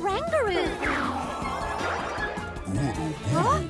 Rangaroo. Huh?